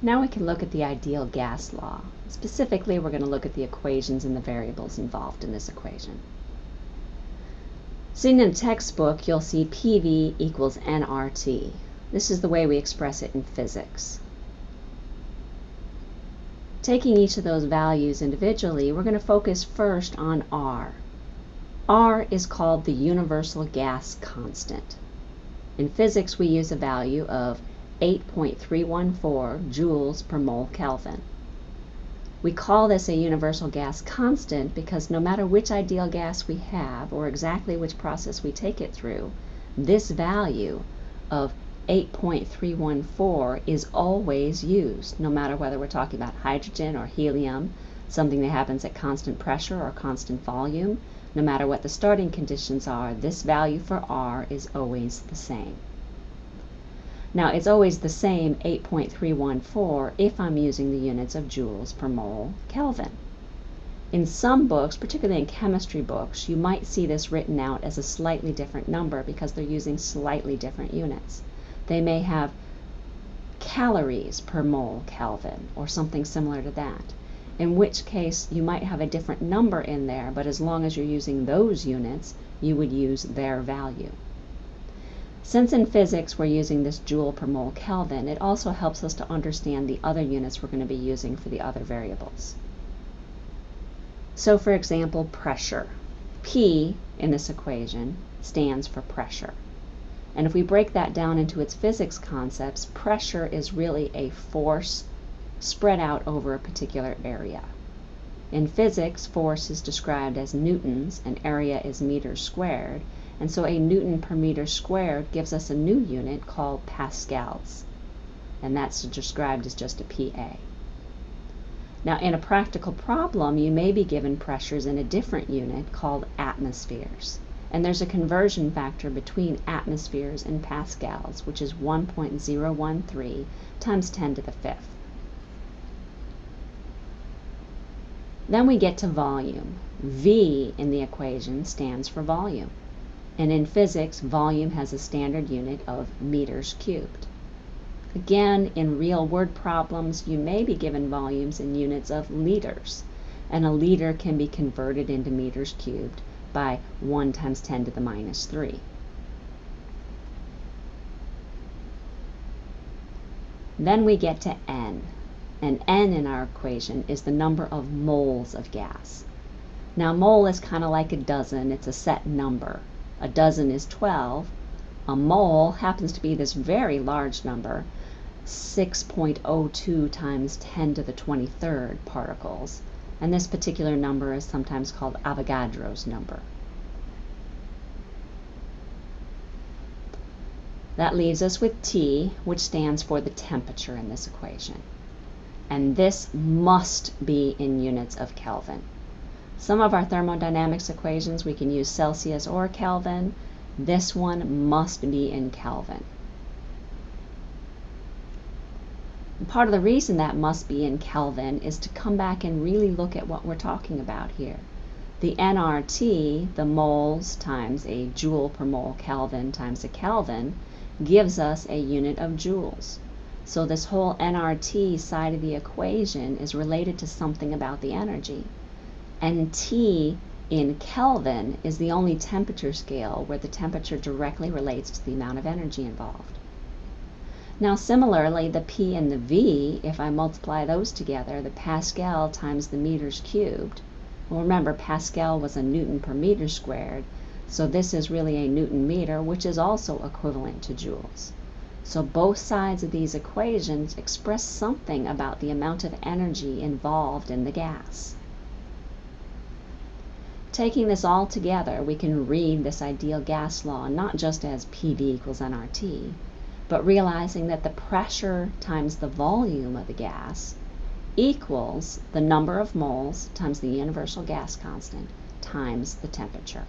Now we can look at the ideal gas law. Specifically, we're going to look at the equations and the variables involved in this equation. Seen in a textbook, you'll see PV equals nRT. This is the way we express it in physics. Taking each of those values individually, we're going to focus first on R. R is called the universal gas constant. In physics, we use a value of 8.314 joules per mole Kelvin. We call this a universal gas constant because no matter which ideal gas we have or exactly which process we take it through, this value of 8.314 is always used, no matter whether we're talking about hydrogen or helium, something that happens at constant pressure or constant volume. No matter what the starting conditions are, this value for R is always the same. Now it's always the same 8.314 if I'm using the units of joules per mole Kelvin. In some books, particularly in chemistry books, you might see this written out as a slightly different number because they're using slightly different units. They may have calories per mole Kelvin or something similar to that, in which case you might have a different number in there, but as long as you're using those units, you would use their value. Since in physics we're using this joule per mole Kelvin, it also helps us to understand the other units we're going to be using for the other variables. So for example, pressure. P in this equation stands for pressure. And if we break that down into its physics concepts, pressure is really a force spread out over a particular area. In physics, force is described as newtons and area is meters squared, and so a Newton per meter squared gives us a new unit called pascals. And that's described as just a PA. Now in a practical problem, you may be given pressures in a different unit called atmospheres. And there's a conversion factor between atmospheres and pascals, which is 1.013 times 10 to the fifth. Then we get to volume. V in the equation stands for volume. And in physics, volume has a standard unit of meters cubed. Again, in real word problems, you may be given volumes in units of liters, and a liter can be converted into meters cubed by 1 times 10 to the minus 3. Then we get to N, and N in our equation is the number of moles of gas. Now mole is kind of like a dozen, it's a set number a dozen is 12. A mole happens to be this very large number, 6.02 times 10 to the 23rd particles. And this particular number is sometimes called Avogadro's number. That leaves us with T, which stands for the temperature in this equation. And this must be in units of Kelvin. Some of our thermodynamics equations we can use Celsius or Kelvin. This one must be in Kelvin. And part of the reason that must be in Kelvin is to come back and really look at what we're talking about here. The nRT, the moles times a joule per mole Kelvin times a Kelvin, gives us a unit of joules. So this whole nRT side of the equation is related to something about the energy and T in Kelvin is the only temperature scale where the temperature directly relates to the amount of energy involved. Now similarly, the P and the V, if I multiply those together, the Pascal times the meters cubed, well remember Pascal was a Newton per meter squared, so this is really a Newton meter, which is also equivalent to joules. So both sides of these equations express something about the amount of energy involved in the gas. Taking this all together, we can read this ideal gas law not just as PV equals nRT, but realizing that the pressure times the volume of the gas equals the number of moles times the universal gas constant times the temperature.